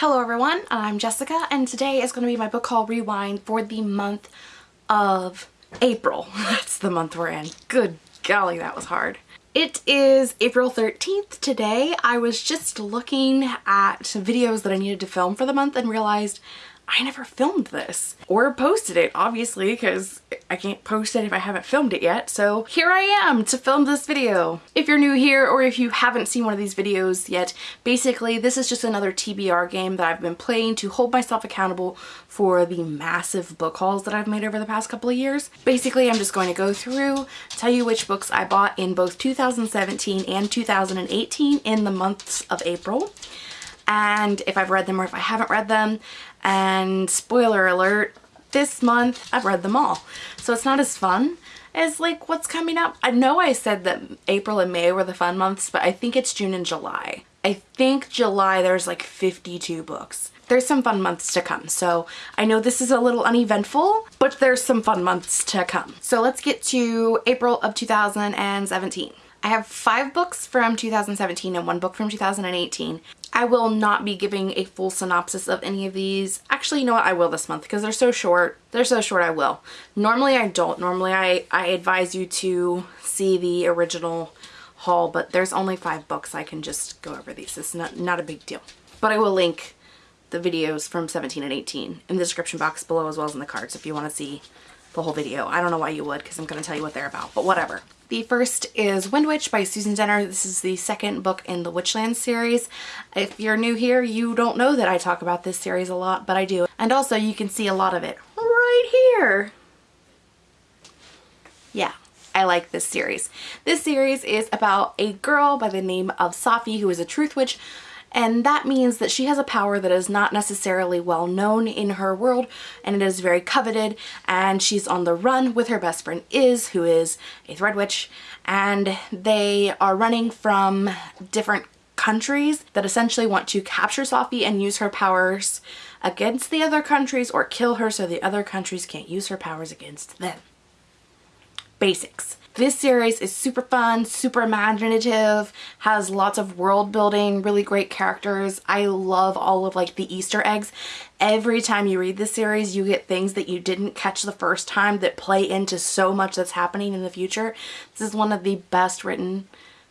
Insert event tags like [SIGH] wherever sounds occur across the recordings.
Hello everyone, I'm Jessica and today is going to be my book haul rewind for the month of April. [LAUGHS] That's the month we're in. Good golly, that was hard. It is April 13th today. I was just looking at videos that I needed to film for the month and realized I never filmed this or posted it obviously because I can't post it if I haven't filmed it yet so here I am to film this video. If you're new here or if you haven't seen one of these videos yet basically this is just another TBR game that I've been playing to hold myself accountable for the massive book hauls that I've made over the past couple of years. Basically I'm just going to go through tell you which books I bought in both 2017 and 2018 in the months of April and if I've read them or if I haven't read them and spoiler alert, this month I've read them all. So it's not as fun as like what's coming up. I know I said that April and May were the fun months, but I think it's June and July. I think July there's like 52 books. There's some fun months to come. So I know this is a little uneventful, but there's some fun months to come. So let's get to April of 2017. I have five books from 2017 and one book from 2018. I will not be giving a full synopsis of any of these. Actually, you know what? I will this month because they're so short. They're so short I will. Normally I don't. Normally I, I advise you to see the original haul, but there's only five books. I can just go over these. It's not, not a big deal. But I will link the videos from 17 and 18 in the description box below as well as in the cards if you want to see the whole video. I don't know why you would because I'm going to tell you what they're about, but whatever. The first is Wind Witch by Susan Dennard. This is the second book in the Witchland series. If you're new here, you don't know that I talk about this series a lot, but I do. And also you can see a lot of it right here. Yeah, I like this series. This series is about a girl by the name of Safi who is a truth witch and that means that she has a power that is not necessarily well known in her world and it is very coveted and she's on the run with her best friend Iz who is a thread witch and they are running from different countries that essentially want to capture Safi and use her powers against the other countries or kill her so the other countries can't use her powers against them. Basics. This series is super fun, super imaginative, has lots of world building, really great characters. I love all of like the Easter eggs. Every time you read this series, you get things that you didn't catch the first time that play into so much that's happening in the future. This is one of the best written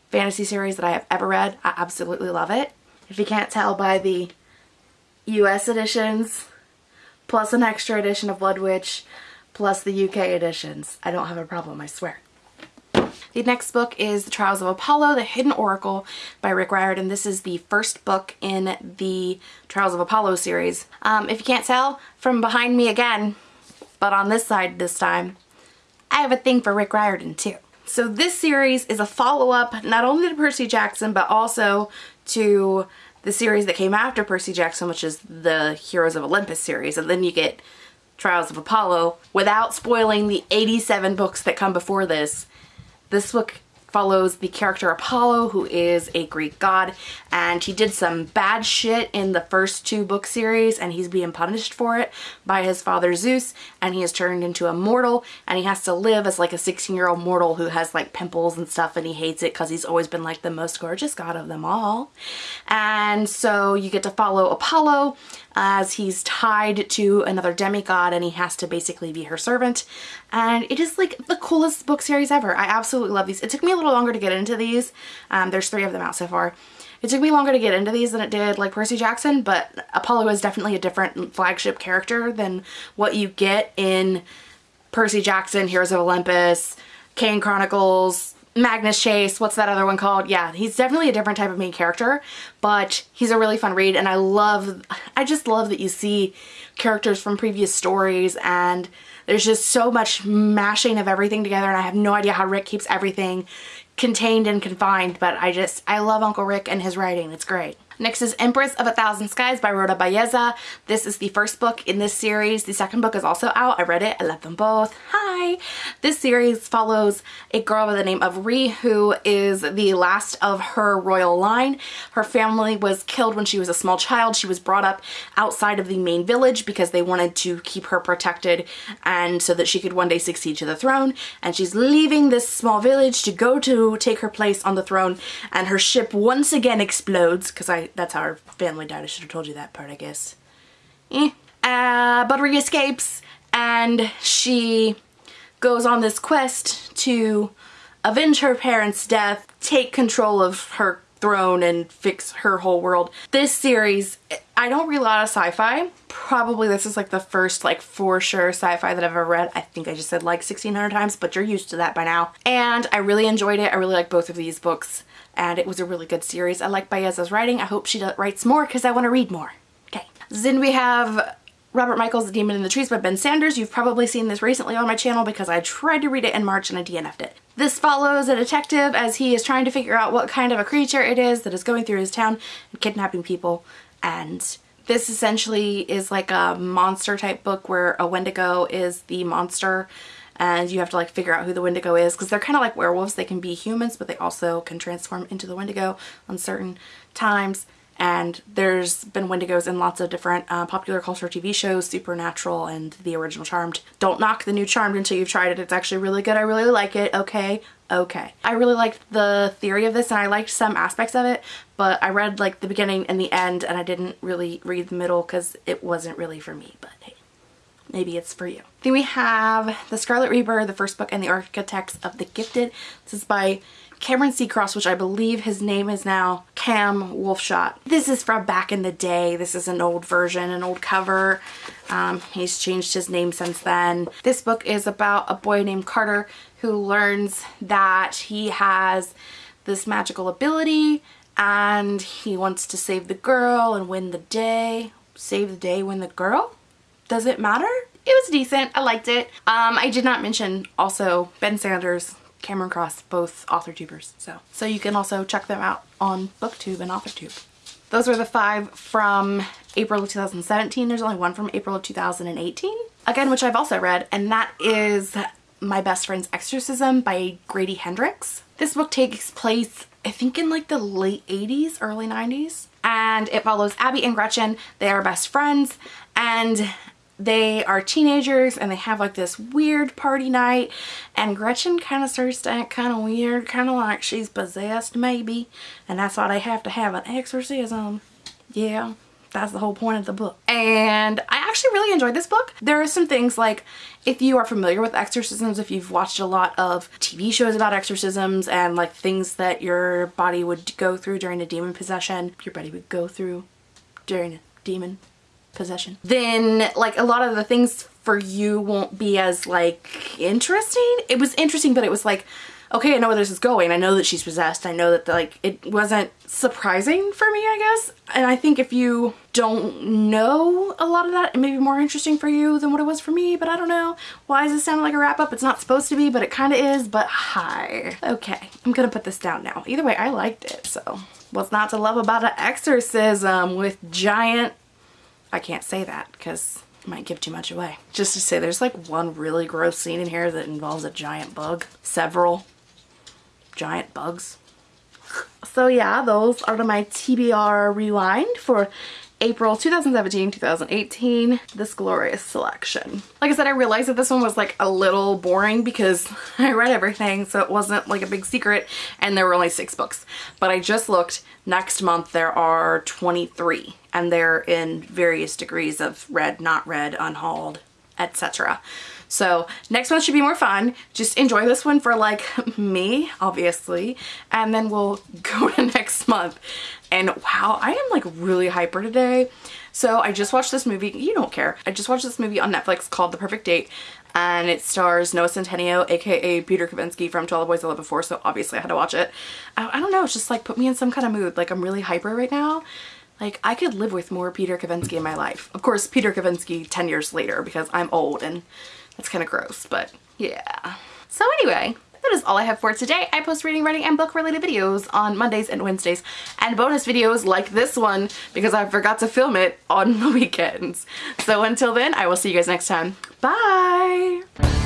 fantasy series that I have ever read. I absolutely love it. If you can't tell by the US editions, plus an extra edition of Blood Witch, plus the UK editions, I don't have a problem, I swear. The next book is The Trials of Apollo, The Hidden Oracle by Rick Riordan. This is the first book in the Trials of Apollo series. Um, if you can't tell, from behind me again, but on this side this time, I have a thing for Rick Riordan too. So this series is a follow-up not only to Percy Jackson, but also to the series that came after Percy Jackson, which is the Heroes of Olympus series. And then you get Trials of Apollo without spoiling the 87 books that come before this this book follows the character Apollo, who is a Greek god, and he did some bad shit in the first two book series, and he's being punished for it by his father Zeus, and he is turned into a mortal, and he has to live as like a 16-year-old mortal who has like pimples and stuff, and he hates it because he's always been like the most gorgeous god of them all. And so you get to follow Apollo as he's tied to another demigod, and he has to basically be her servant, and it is like the coolest book series ever. I absolutely love these. It took me a little longer to get into these. Um, there's three of them out so far. It took me longer to get into these than it did like Percy Jackson, but Apollo is definitely a different flagship character than what you get in Percy Jackson, Heroes of Olympus, Kane Chronicles, Magnus Chase, what's that other one called? Yeah, he's definitely a different type of main character, but he's a really fun read and I love, I just love that you see characters from previous stories and there's just so much mashing of everything together and I have no idea how Rick keeps everything contained and confined, but I just, I love Uncle Rick and his writing. It's great. Next is Empress of a Thousand Skies by Rhoda Belleza. This is the first book in this series. The second book is also out. I read it. I love them both. Hi! Hi! This series follows a girl by the name of Ri who is the last of her royal line. Her family was killed when she was a small child. She was brought up outside of the main village because they wanted to keep her protected and so that she could one day succeed to the throne. And she's leaving this small village to go to take her place on the throne and her ship once again explodes because I that's how her family died. I should have told you that part I guess. Eh. Uh, but Ri escapes and she goes on this quest to avenge her parents' death, take control of her throne and fix her whole world. This series, I don't read a lot of sci-fi. Probably this is like the first like for sure sci-fi that I've ever read. I think I just said like 1600 times, but you're used to that by now. And I really enjoyed it. I really like both of these books and it was a really good series. I like Belleza's writing. I hope she writes more because I want to read more. Okay. Then we have Robert Michael's The Demon in the Trees by Ben Sanders. You've probably seen this recently on my channel because I tried to read it in March and I DNF'd it. This follows a detective as he is trying to figure out what kind of a creature it is that is going through his town and kidnapping people and this essentially is like a monster type book where a Wendigo is the monster and you have to like figure out who the Wendigo is because they're kind of like werewolves. They can be humans but they also can transform into the Wendigo on certain times and there's been Wendigos in lots of different uh, popular culture TV shows, Supernatural and the original Charmed. Don't knock the new Charmed until you've tried it. It's actually really good. I really like it. Okay. Okay. I really liked the theory of this and I liked some aspects of it, but I read like the beginning and the end and I didn't really read the middle because it wasn't really for me, but hey, maybe it's for you. Then we have The Scarlet Reaper, the first book, and The Architects of the Gifted. This is by Cameron Seacross, which I believe his name is now Cam Wolfshot. This is from back in the day. This is an old version, an old cover. Um, he's changed his name since then. This book is about a boy named Carter who learns that he has this magical ability and he wants to save the girl and win the day. Save the day, win the girl? Does it matter? It was decent. I liked it. Um, I did not mention also Ben Sanders Cameron Cross, both author tubers. So, so you can also check them out on booktube and authortube. Those were the five from April of 2017. There's only one from April of 2018. Again, which I've also read, and that is My Best Friend's Exorcism by Grady Hendrix. This book takes place, I think in like the late 80s, early 90s. And it follows Abby and Gretchen. They are best friends and they are teenagers and they have like this weird party night and Gretchen kind of starts to act kind of weird, kind of like she's possessed maybe and that's why they have to have an exorcism. Yeah, that's the whole point of the book. And I actually really enjoyed this book. There are some things like if you are familiar with exorcisms, if you've watched a lot of TV shows about exorcisms and like things that your body would go through during a demon possession, your body would go through during a demon possession, then like a lot of the things for you won't be as like interesting. It was interesting, but it was like, okay, I know where this is going. I know that she's possessed. I know that like it wasn't surprising for me, I guess. And I think if you don't know a lot of that, it may be more interesting for you than what it was for me, but I don't know. Why does this sound like a wrap up? It's not supposed to be, but it kind of is, but hi. Okay, I'm gonna put this down now. Either way, I liked it, so. What's not to love about an exorcism with giant I can't say that because it might give too much away. Just to say there's like one really gross scene in here that involves a giant bug. Several giant bugs. So yeah, those are my TBR rewind for April 2017-2018, this glorious selection. Like I said, I realized that this one was like a little boring because [LAUGHS] I read everything, so it wasn't like a big secret, and there were only six books. But I just looked, next month there are 23, and they're in various degrees of read, not read, unhauled, etc. So next one should be more fun. Just enjoy this one for like [LAUGHS] me, obviously, and then we'll [LAUGHS] go to next month. And wow, I am like really hyper today. So I just watched this movie, you don't care. I just watched this movie on Netflix called The Perfect Date and it stars Noah Centineo, aka Peter Kavinsky from 12 Boys I Love Before, so obviously I had to watch it. I, I don't know, it's just like put me in some kind of mood. Like I'm really hyper right now. Like I could live with more Peter Kavinsky in my life. Of course, Peter Kavinsky 10 years later because I'm old and that's kind of gross, but yeah. So anyway, that is all I have for today. I post reading, writing, and book related videos on Mondays and Wednesdays and bonus videos like this one because I forgot to film it on [LAUGHS] the weekends. So until then, I will see you guys next time. Bye!